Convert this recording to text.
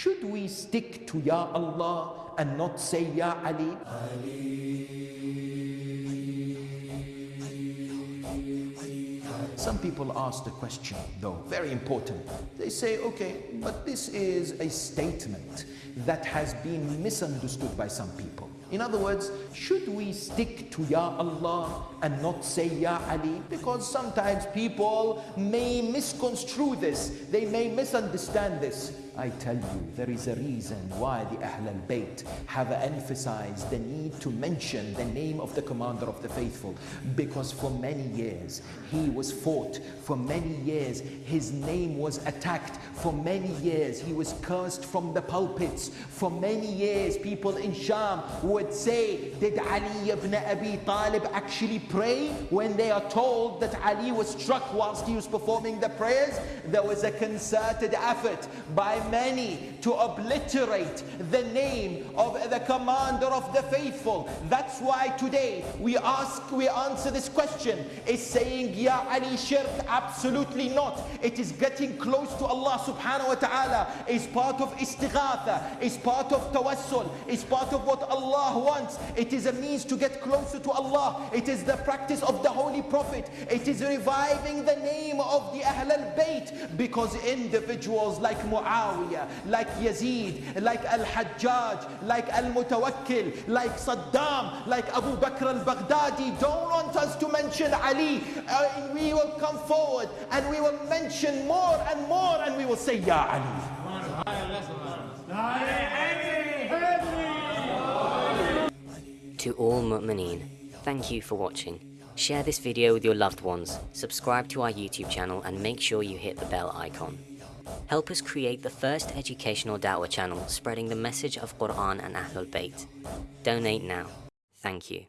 should we stick to Ya Allah and not say Ya Ali? Some people ask the question, though, very important. They say, okay, but this is a statement that has been misunderstood by some people. In other words, should we stick to Ya Allah and not say Ya Ali? Because sometimes people may misconstrue this, they may misunderstand this. I tell you, there is a reason why the Ahl al-Bayt have emphasized the need to mention the name of the commander of the faithful. Because for many years he was fought, for many years his name was attacked, for many years he was cursed from the pulpits, for many years people in Sham would say, did Ali ibn Abi Talib actually pray? When they are told that Ali was struck whilst he was performing the prayers, there was a concerted effort by many to obliterate the name of the commander of the faithful. That's why today we ask, we answer this question. Is saying Ya Ali shirk? Absolutely not. It is getting close to Allah subhanahu wa ta'ala. Is part of istighatha. Is part of tawassul. Is part of what Allah wants. It is a means to get closer to Allah. It is the practice of the Holy Prophet. It is reviving the name of the Ahl al-Bayt because individuals like Muawiyah, like Yazid, like Al-Hajjaj, like Al-Mutawakkil, like Saddam, like Abu Bakr al-Baghdadi don't want us to mention Ali. Uh, we will come forward and we will mention more and more and we will say Ya Ali. To all mu'mineen, thank you for watching. Share this video with your loved ones, subscribe to our YouTube channel and make sure you hit the bell icon. Help us create the first educational da'wah channel spreading the message of Quran and Ahlul Bayt. Donate now. Thank you.